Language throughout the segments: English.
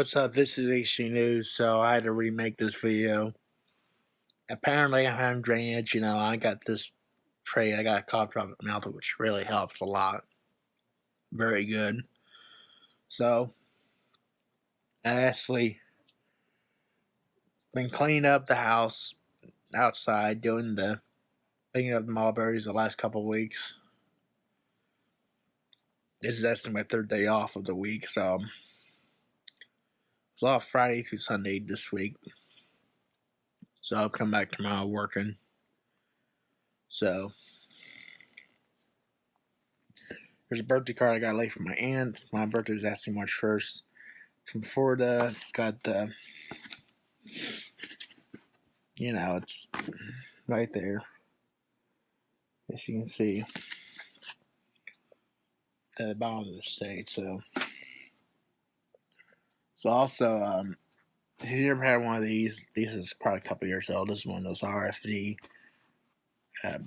What's up? This is HC News, so I had to remake this video. Apparently, I'm having drainage. You know, I got this tray, I got a cough drop mouth, which really helps a lot. Very good. So, I actually been cleaning up the house outside, doing the picking up the mulberries the last couple weeks. This is actually my third day off of the week, so was off Friday through Sunday this week. So I'll come back tomorrow working. So there's a birthday card I got late from my aunt. My birthday was actually March 1st. From Florida. It's got the you know, it's right there. As you can see. At the bottom of the state, so so also, um, if you ever had one of these, this is probably a couple years old. This is one of those RFID uh,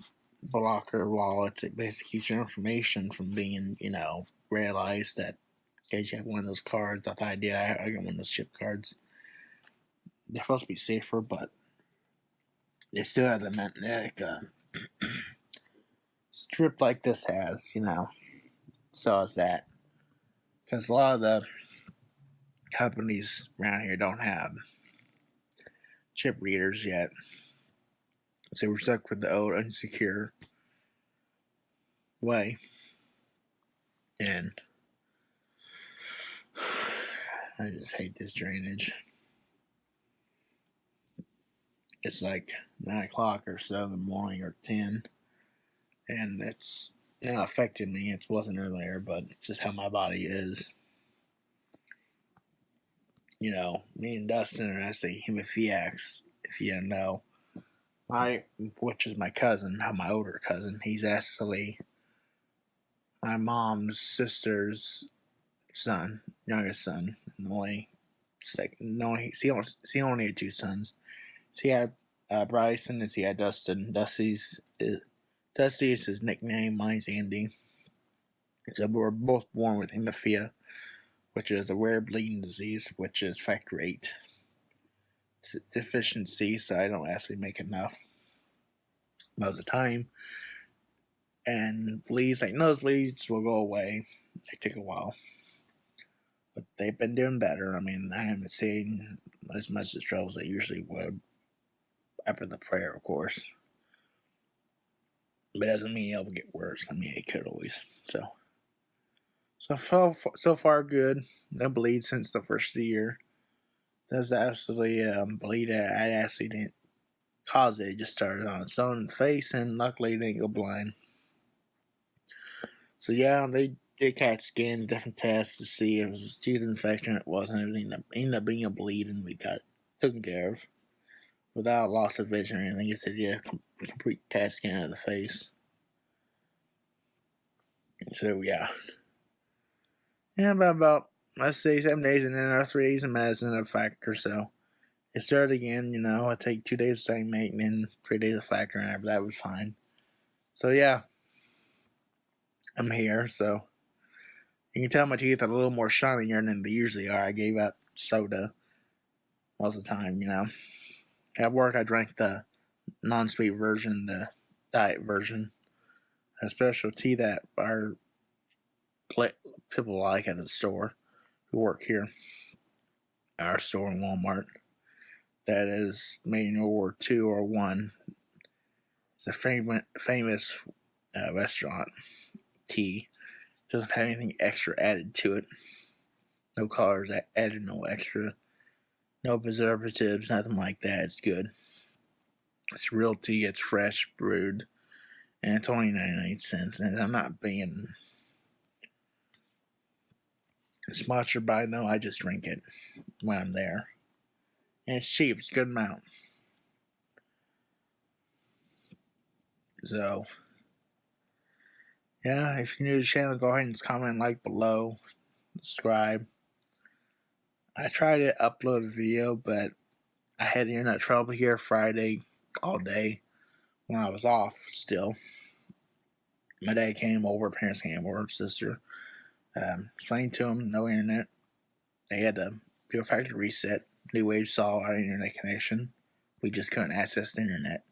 blocker wallets. It basically keeps your information from being, you know, realized that in case you have one of those cards. I thought I did. I, I got one of those chip cards. They're supposed to be safer, but they still have the magnetic uh, strip like this has, you know. So is that. Because a lot of the companies around here don't have chip readers yet. So we're stuck with the old unsecure way. And I just hate this drainage. It's like 9 o'clock or so in the morning or 10. And it's not affecting me. It wasn't earlier, but just how my body is you know, me and Dustin are actually hemophiliacs, if you don't know. My, which is my cousin, my older cousin, he's actually my mom's sister's son, youngest son, and only second. No, he, he, only, he only had two sons. So he had uh, Bryson, and he had Dustin. Dusty's is, Dusty is his nickname. Mine's Andy. So we're both born with hemophilia which is a rare bleeding disease, which is factor 8 deficiency, so I don't actually make enough most of the time. And bleeds, like nosebleeds, will go away. They take a while. But they've been doing better. I mean, I haven't seen as much as troubles they usually would after the prayer, of course. But it doesn't mean it'll get worse. I mean, it could always. So. So far, so far good. No bleed since the first of the year. Does absolutely um, bleed. I actually didn't cause it. It just started on its own face, and luckily it didn't go blind. So yeah, they did CAT scans, different tests to see if it was tooth infection. It wasn't. Everything ended up being a bleed, and we got it taken care of without loss of vision or anything. It said yeah, complete CAT scan of the face. So yeah. Yeah, about, about let's say seven days and then our three days of medicine a factor, so it started again, you know, I take two days of same and then three days of factor and after that was fine. So yeah. I'm here, so you can tell my teeth are a little more shinier than they usually are. I gave up soda most of the time, you know. At work I drank the non sweet version, the diet version. A special tea that our people like at the store who work here, our store in Walmart, that is made in World War II or one. It's a famous famous uh, restaurant tea. Doesn't have anything extra added to it. No colors added, no extra, no preservatives, nothing like that. It's good. It's real tea. It's fresh brewed, and it's only cents. And I'm not being sponsored by them. I just drink it when I'm there. And it's cheap. It's a good amount. So, yeah, if you're new to the channel, go ahead and comment, like below, subscribe. I tried to upload a video, but I had internet trouble here Friday all day when I was off still. My dad came over, parents came over, sister um, explained to them no internet. They had to do a factory reset. New Wave saw our internet connection. We just couldn't access the internet.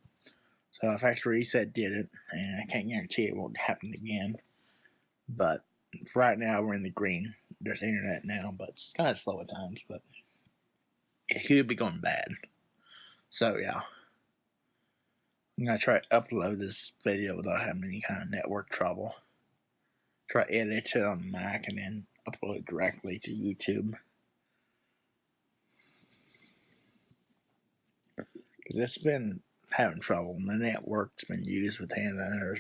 So a factory reset did it, and I can't guarantee it won't happen again. But right now, we're in the green. There's internet now, but it's kind of slow at times. But it could be going bad. So yeah, I'm gonna try to upload this video without having any kind of network trouble. Try edit it on Mac and then upload it directly to YouTube. Because it's been having trouble. and The network's been used with Hannah and her,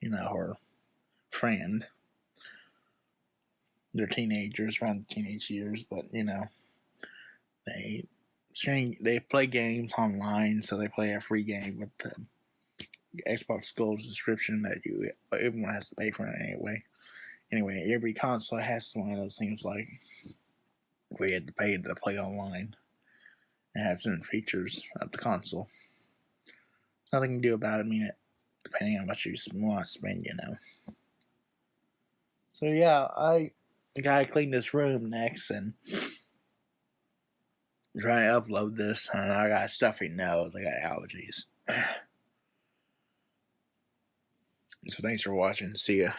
you know, her friend. They're teenagers, around teenage years, but you know, they. They play games online, so they play a free game with the Xbox Gold subscription that you everyone has to pay for it anyway. Anyway, every console has one of those things like we had to pay to play online and have certain features of the console. Nothing to do about it. I mean, depending on what you want to spend, you know. So yeah, I gotta clean this room next and try to upload this. And I got stuffy nose. I got allergies. so thanks for watching. See ya.